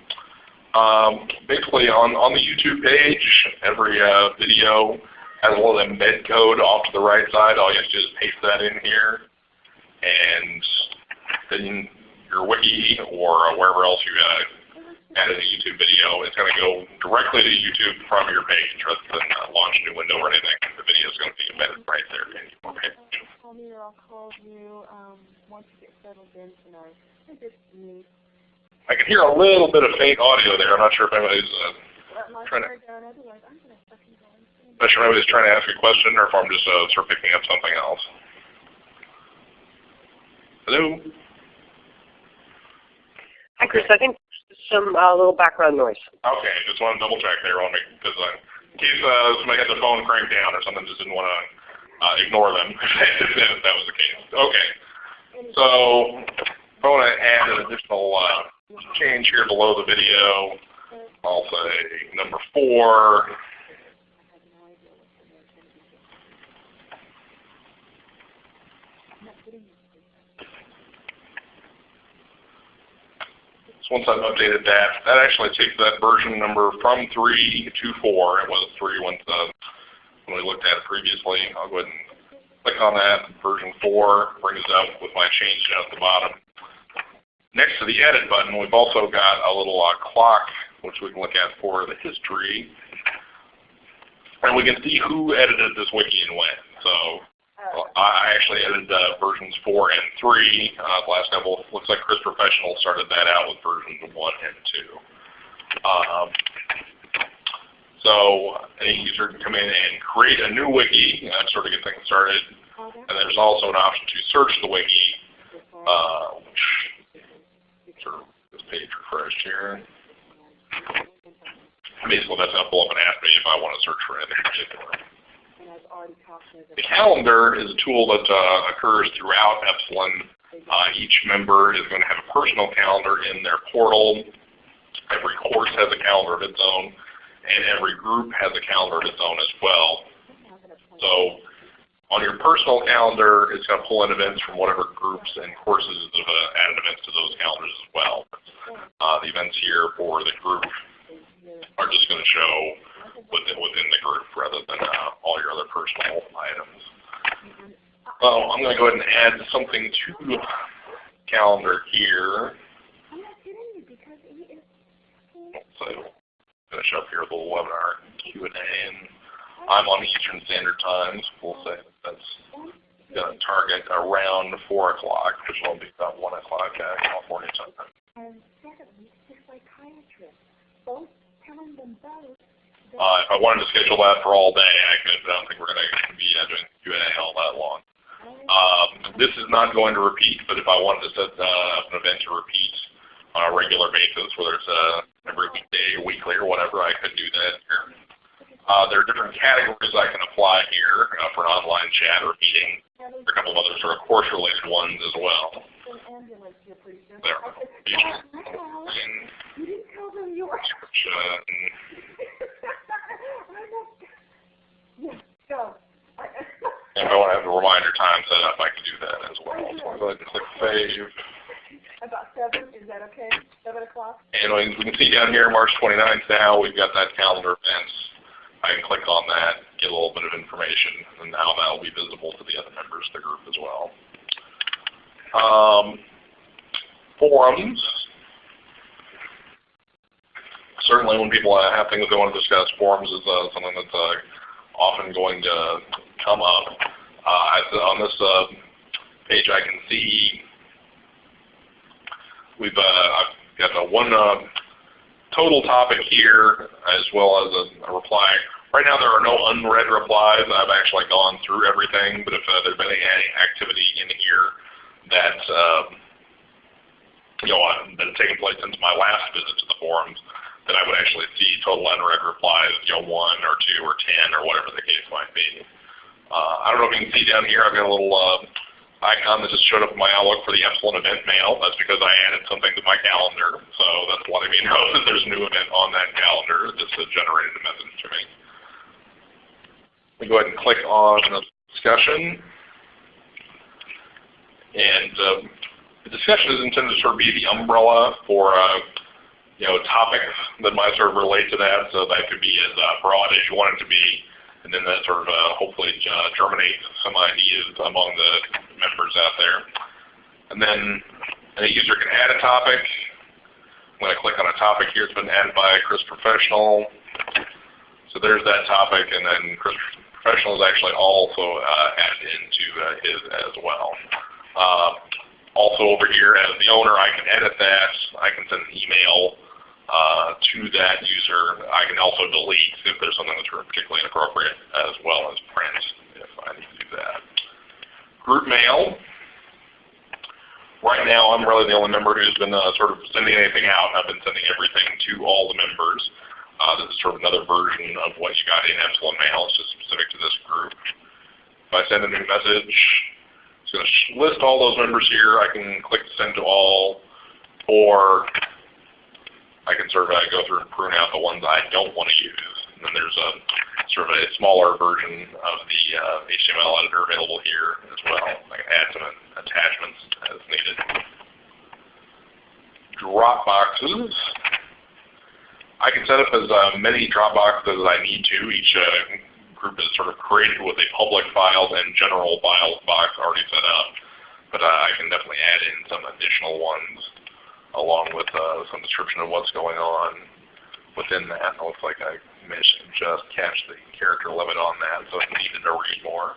Um, basically, on, on the YouTube page, every uh, video has a little embed code off to the right side. All you have to do is paste that in here. And then your wiki or wherever else you uh, added a YouTube video, it's going to go directly to YouTube from your page rather than uh, launch a new window or anything. The video is going to be embedded right there in your page. Call me or I'll call you um, once you get settled in tonight. I just need. I can hear a little bit of faint audio there. I'm not sure if anybody's uh, trying to. I'm going to fucking go insane. not sure if I was trying to ask a question or if I'm just uh, sort of picking up something else. Hello? Hi, Chris. I think some uh, little background noise. Okay, just want to double check there on me because uh, in case uh, somebody had the phone cranked down or something, just didn't want to uh, ignore them if that was the case. Okay, so I want to add an additional uh, change here below the video. I'll say number four. So once I've updated that, that actually takes that version number from 3 to 4. It was 3 when, uh, when we looked at it previously. I'll go ahead and click on that. Version 4 brings up with my change down at the bottom. Next to the edit button, we've also got a little uh, clock, which we can look at for the history. And we can see who edited this wiki and when. So I actually edited uh, versions 4 and 3. Uh, last couple, looks like Chris Professional started that out with versions 1 and 2. Um, so any user can come in and create a new wiki and sort of get things started. And there's also an option to search the wiki, uh, which sort of this page refreshed here. Basically, that's going to pull up and ask me if I want to search for anything particular. The calendar is a tool that uh, occurs throughout Epsilen. Uh, each member is going to have a personal calendar in their portal. Every course has a calendar of its own, and every group has a calendar of its own as well. So on your personal calendar, it's going to pull in events from whatever groups and courses have uh, added events to those calendars as well. Uh, the events here for the group are just going to show within, within the group rather than uh, all your other personal items. Oh, I'm going to go ahead and add something to calendar here. So finish up here with a little webinar Q&A, and I'm on Eastern Standard Time. So we'll say that's going to target around 4 o'clock, which will be about 1 o'clock California time. And secondly, the psychiatrist, both telling them both uh, if I wanted to schedule that for all day, I could, but I don't think we're going to be uh, doing Q&A all that long. Um, this is not going to repeat, but if I wanted to set uh, an event to repeat on a regular basis, whether it's uh, every weekday, weekly, or whatever, I could do that here. Uh, there are different categories I can apply here uh, for an online chat or meeting. There are a couple of other sort of course-related ones as well. There. You didn't tell them you were. Description. Yes, go. And if I want to have a reminder time set up, I can do that as well. So I'll go ahead and click save. About seven, is that okay? Seven o'clock? And we we can see down here March 29th now, we've got that calendar events. I can click on that, get a little bit of information, and now that will be visible to the other members of the group as well. Um, forums. Certainly when people uh, have things they want to discuss, forums is uh, something that's uh, often going to come up. Uh, on this uh, page I can see we've uh, I've got a one uh, total topic here as well as a, a, reply. Right now there are no unread replies. I've actually gone through everything, but if uh, there's been any activity in here that you know been taking place since my last visit to the forums, then I would actually see total unread replies, you know, one or two or ten or whatever the case might be. Uh, I don't know if you can see down here, I've got a little uh, icon that just showed up in my Outlook for the Epsilen event mail. That's because I added something to my calendar. So that's letting me know that there's a new event on that calendar. This has generated a message to me. We go ahead and click on the discussion. And uh, the discussion is intended to sort of be the umbrella for uh, you know, topics that might sort of relate to that. So that could be as uh, broad as you want it to be. And then that sort of uh, hopefully uh, germinate some ideas among the members out there. And then a user can add a topic. When I'm going to click on a topic here. It's been added by Chris Professional. So there's that topic, and then Chris Professional is actually also uh, added into uh, his as well. Uh, also over here as the owner, I can edit that. I can send an email uh, to that user. I can also delete if there's something that's particularly inappropriate as well as print if I need to do that. Group mail. Right now I'm really the only member who's been uh, sort of sending anything out. I've been sending everything to all the members. Uh, this is sort of another version of what you got in Epsilen Mail. It's just specific to this group. If I send a new message, it's going to list all those members here. I can click send to all, or I can uh, go through and prune out the ones I don't want to use. And then there's a sort of a smaller version of the uh, HTML editor available here as well. I can add some attachments as needed. Dropboxes. I can set up as uh, many Dropboxes as I need to. Each uh, group is sort of created with a public files and general files box already set up. But uh, I can definitely add in some additional ones along with uh, some description of what's going on within that. It looks like I mentioned just catch the character limit on that, so if needed to read more.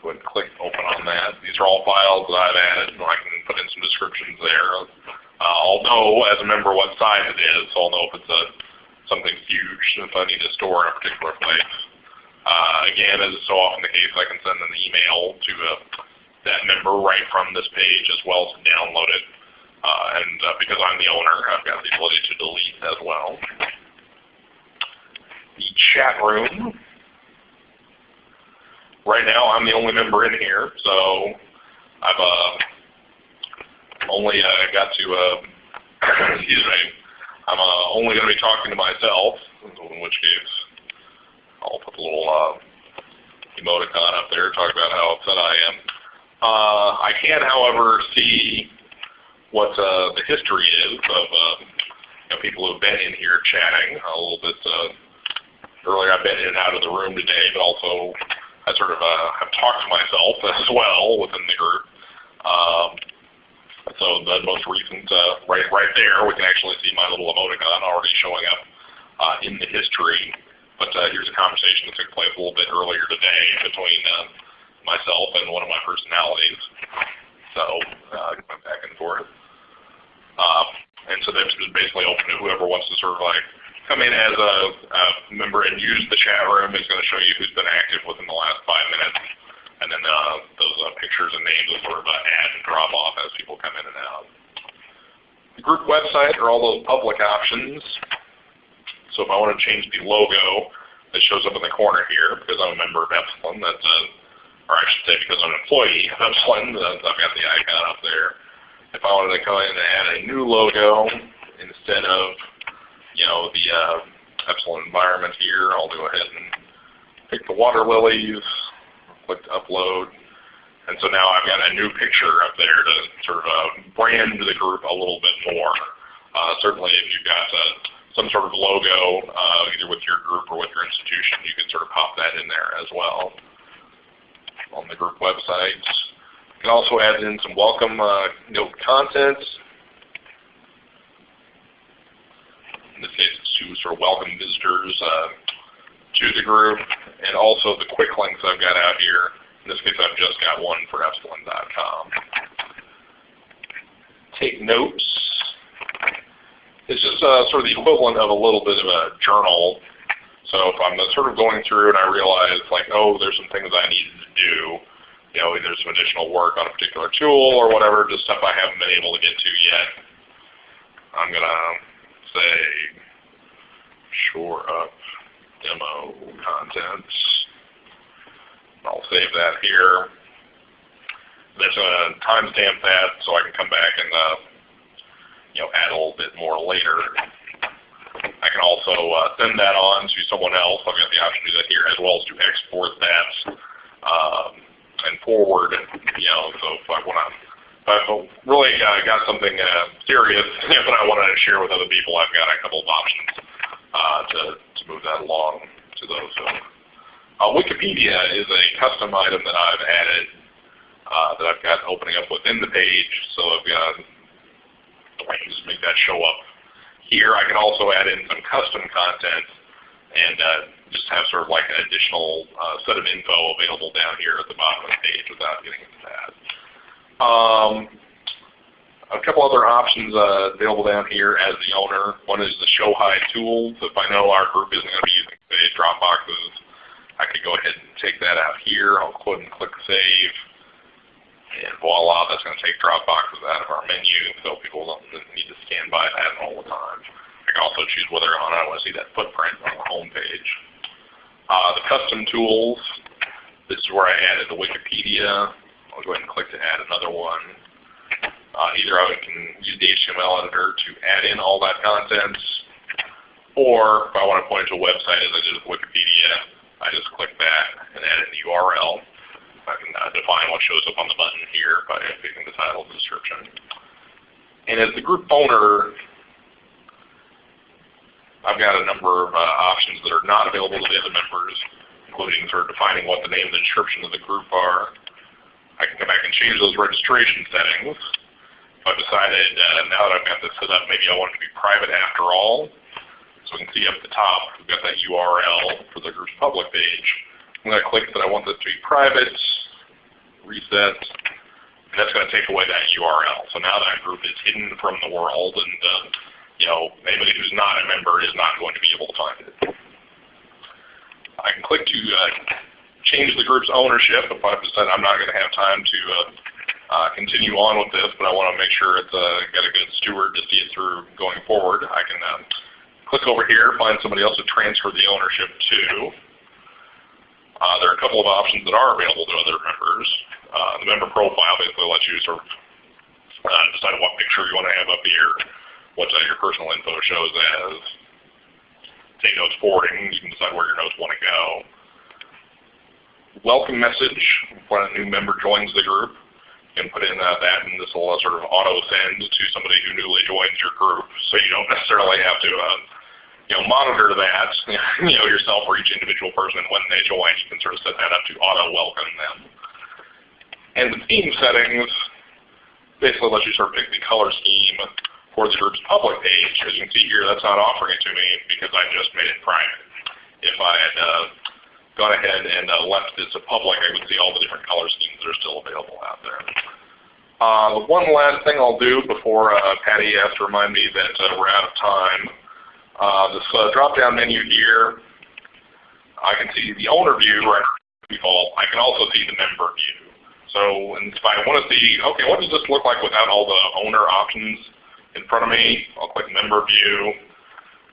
Go ahead and click open on that. These are all files that I've added, and I can put in some descriptions there. Uh, I'll know as a member what size it is, so I'll know if it's a something huge if I need to store in a particular place. Uh, again, as is so often the case, I can send an email to uh, that member right from this page as well as download it and uh, because I'm the owner, I've got the ability to delete as well. The chat room. Right now, I'm the only member in here, so I've uh, only uh, got to, uh, excuse me, I'm uh, only going to be talking to myself, in which case I'll put a little uh, emoticon up there, to talk about how upset I am. Uh, I can, however, see what uh, the history is of uh, you know, people who have been in here chatting a little bit. Uh, earlier I've been in and out of the room today, but also I sort of uh, have talked to myself as well within the group. Um, so the most recent, uh, right, right there, we can actually see my little emoticon already showing up uh, in the history. But uh, here's a conversation that took place a little bit earlier today between uh, myself and one of my personalities. So uh, went back and forth. Um, and so that's basically open to whoever wants to sort of like come in as a, a member and use the chat room. It's going to show you who's been active within the last five minutes. And then uh, those uh, pictures and names will sort of uh, add and drop off as people come in and out. The group website are all those public options. So if I want to change the logo that shows up in the corner here, because I'm a member of Epsilen, that's a, or I should say because I'm an employee of Epsilen, I've got the icon up there if I wanted to go in and add a new logo instead of, you know, the uh, Epsilen environment here, I'll go ahead and pick the water lilies, click upload, and so now I've got a new picture up there to sort of uh, brand the group a little bit more. Uh, certainly if you've got uh, some sort of logo, uh, either with your group or with your institution, you can sort of pop that in there as well. On the group website can also add in some welcome uh, note contents. In this case, it's to sort of welcome visitors uh, to the group, and also the quick links I've got out here. In this case, I've just got one for Epsilen.com. Take notes. It's just uh, sort of the equivalent of a little bit of a journal. So if I'm sort of going through and I realize like, oh, there's some things I needed to do, you know, either some additional work on a particular tool or whatever, just stuff I haven't been able to get to yet. I'm going to say shore up demo contents. I'll save that here. There's going to timestamp that so I can come back and uh, you know add a little bit more later. I can also uh, send that on to someone else. I've got the option to do that here as well as to export that um, and forward. You know, so if I want to, if I've really uh, got something uh, serious that I want to share with other people, I've got a couple of options uh, to to move that along to those. So, uh, Wikipedia is a custom item that I've added uh, that I've got opening up within the page. So I've got I can just make that show up here. I can also add in some custom content and uh, just have sort of like an additional uh, set of info available down here at the bottom of the page without getting into that. Um, a couple other options uh, available down here as the owner. One is the show hide tools. If I know our group isn't going to be using say Dropboxes, I could go ahead and take that out here. I'll go and click save. And voila, that's going to take Dropboxes out of our menu so people don't need to scan by that all the time. I can also choose whether or not I want to see that footprint on the home page. Uh, the custom tools, this is where I added the Wikipedia. I'll go ahead and click to add another one. Uh, either I can use the HTML editor to add in all that content, or if I want to point to a website as I did with Wikipedia, I just click that and add in the URL. I can uh, define what shows up on the button here by picking the title and description. And as the group owner, I've got a number of uh, options that are not available to the other members, including sort of defining what the name and description of the group are. I can come back and change those registration settings. I've decided uh, now that I've got this set up, maybe I want it to be private after all. So we can see up at the top, we've got that URL for the group's public page. I'm going to click that I want this to be private, reset, and that's going to take away that URL. So now that group is hidden from the world, and uh, you know anybody who's not a member is not going to be able to find it. I can click to uh, change the group's ownership if I've decided I'm not going to have time to uh, uh, continue on with this, but I want to make sure it's uh, got a good steward to see it through going forward. I can uh, click over here, find somebody else to transfer the ownership to. Uh, there are a couple of options that are available to other members. Uh, the member profile basically lets you sort of uh, decide what picture you want to have up here, what your personal info shows as. Take notes forwarding, you can decide where your notes want to go. Welcome message when a new member joins the group. You can put in uh, that and this will uh, sort of auto send to somebody who newly joins your group so you don't necessarily have to uh, you know, monitor that, you know, yourself or each individual person when they join. You can sort of set that up to auto welcome them. And the theme settings basically lets you sort of pick the color scheme the group's public page. As you can see here, that's not offering it to me because I just made it private. If I had uh, gone ahead and uh, left this to public, I would see all the different color schemes that are still available out there. Uh, one last thing I'll do before uh, Patty has to remind me that uh, we're out of time uh, this uh, drop-down menu here, I can see the owner view right default. I can also see the member view. So if I want to see, okay, what does this look like without all the owner options in front of me? I'll click member view.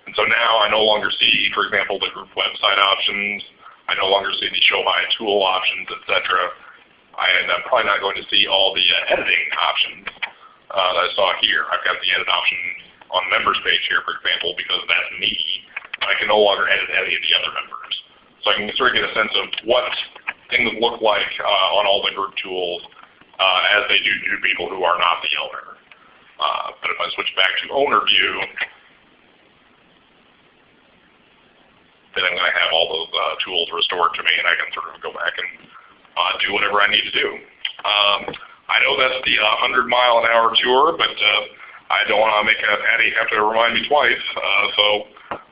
And so now I no longer see, for example, the group website options. I no longer see the show hide tool options, etc. And I'm probably not going to see all the uh, editing options uh, that I saw here. I've got the edit option on members page here, for example, because that's me. I can no longer edit any of the other members. So I can sort of get a sense of what things look like uh, on all the group tools uh, as they do to people who are not the owner. Uh, but if I switch back to owner view, then I'm going to have all those uh, tools restored to me and I can sort of go back and uh, do whatever I need to do. Um, I know that's the 100 mile an hour tour, but uh, I don't want to make Patty have to remind me twice. Uh, so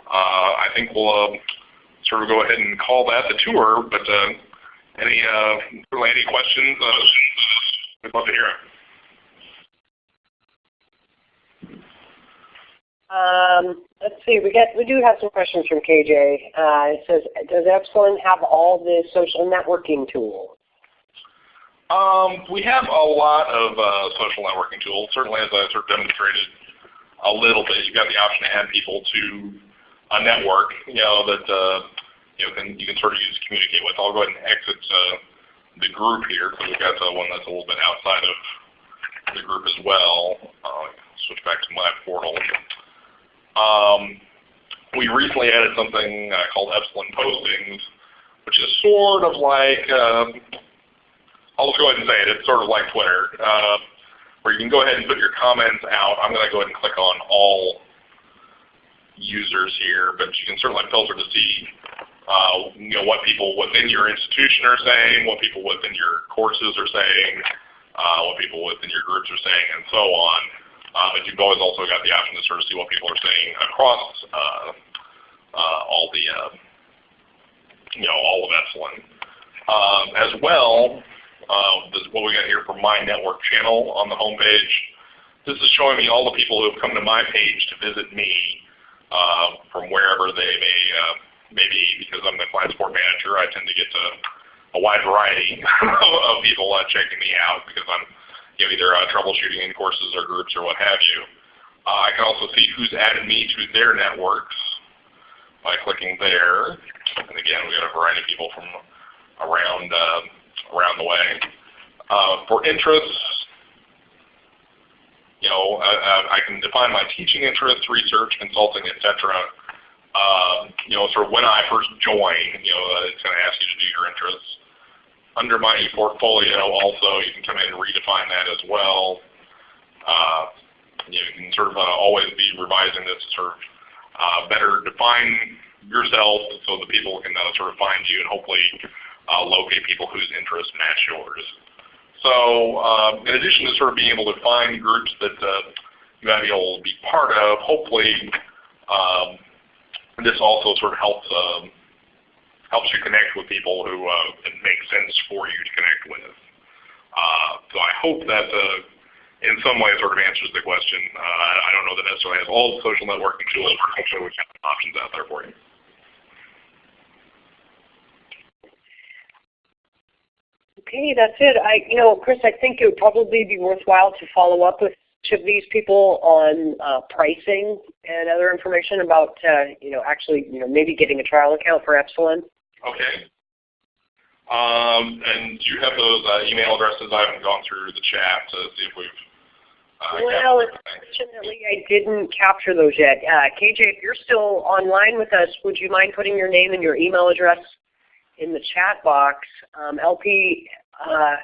uh, I think we'll uh, sort of go ahead and call that the tour. But uh, any uh, really any questions? Uh, we'd love to hear them. Um, let's see. We get we do have some questions from KJ. Uh, it says, does Epsilen have all the social networking tools? Um, we have a lot of uh, social networking tools. Certainly, as I sort of demonstrated a little bit, you've got the option to add people to a network, you know, that uh, you know can you can sort of use to communicate with. I'll go ahead and exit uh, the group here because we've got uh, one that's a little bit outside of the group as well. Uh, switch back to my portal. Um, we recently added something uh, called Epsilen Postings, which is sort of like um, I'll just go ahead and say it. It's sort of like Twitter, uh, where you can go ahead and put your comments out. I'm going to go ahead and click on all users here, but you can certainly filter to see uh, you know, what people within your institution are saying, what people within your courses are saying, uh, what people within your groups are saying, and so on. But you've always also got the option to sort of see what people are saying across uh, uh, all the, uh, you know, all of Epsilen. Um, as well, uh, this is what we got here for My Network channel on the home page. this is showing me all the people who have come to my page to visit me uh, from wherever they may, uh, may be. Because I'm the client support manager, I tend to get to a wide variety of people checking me out because I'm you know, either uh, troubleshooting in courses or groups or what have you. Uh, I can also see who's added me to their networks by clicking there. And again, we got a variety of people from around uh, around the way. Uh, for interests, you know, I, I, can define my teaching interests, research, consulting, etc. Uh, you know, sort of when I first join, you know, uh, it's going to ask you to do your interests. Under my portfolio, also, you can come in and redefine that as well. Uh, you can sort of uh, always be revising this to sort of uh, better define yourself so that people can uh, sort of find you and hopefully uh, locate people whose interests match yours. So uh, in addition to sort of being able to find groups that you might be able to be part of, hopefully um, this also sort of helps um, helps you connect with people who uh, it makes sense for you to connect with. Uh, so I hope that uh, in some way sort of answers the question. Uh, I don't know that necessarily has all the social networking tools, but hopefully have options out there for you. Okay, that's it. I, you know, Chris, I think it would probably be worthwhile to follow up with each of these people on uh, pricing and other information about, uh, you know, actually, you know, maybe getting a trial account for Epsilen. Okay. Um, and do you have those uh, email addresses? I haven't gone through the chat to see if we've. Uh, well, unfortunately, I didn't capture those yet. Uh, KJ, if you're still online with us, would you mind putting your name and your email address in the chat box. Um, LP, uh,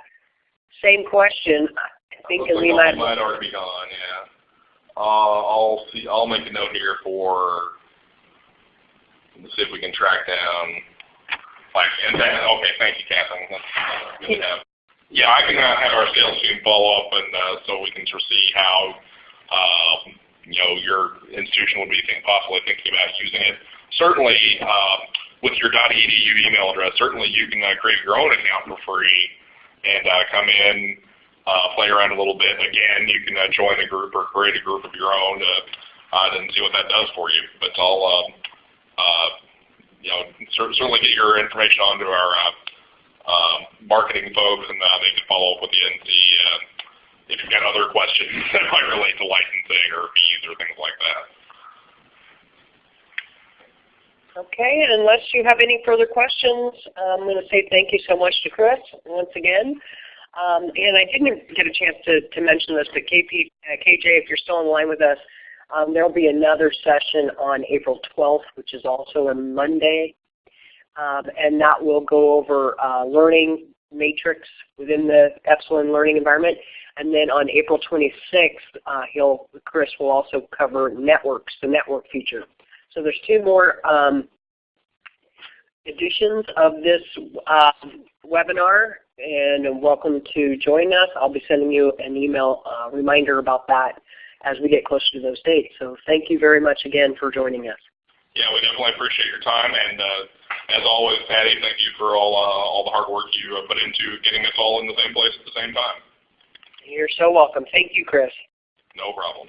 same question. I think we might, might already be gone. Yeah. Uh, I'll see. I'll make a note here for. Let's see if we can track down. Like, and then, okay, thank you, Catherine. Yeah. yeah, I can uh, have our sales team follow up, and uh, so we can sort of see how um, you know your institution would be think, possibly thinking about using it. Certainly, uh, with your .edu email address, certainly you can uh, create your own account for free and uh, come in, uh, play around a little bit. Again, you can uh, join a group or create a group of your own and see what that does for you. But I'll, um, you know, certainly get your information onto our uh, uh, marketing folks, and uh, they can follow up with you and see uh, if you've got other questions that might relate to licensing or fees or things like that. Okay, and unless you have any further questions, I'm going to say thank you so much to Chris once again. Um, and I didn't get a chance to, to mention this, but KP, uh, KJ, if you're still in line with us, um, there will be another session on April 12th, which is also a Monday. Um, and that will go over uh, learning matrix within the Epsilen learning environment. And then on April 26th, uh, he'll, Chris will also cover networks, the network feature. So there's two more um, editions of this uh, webinar, and welcome to join us. I'll be sending you an email uh, reminder about that as we get closer to those dates. So thank you very much again for joining us. Yeah, we definitely appreciate your time, and uh, as always, Patty, thank you for all uh, all the hard work you put into getting us all in the same place at the same time. You're so welcome. Thank you, Chris. No problem.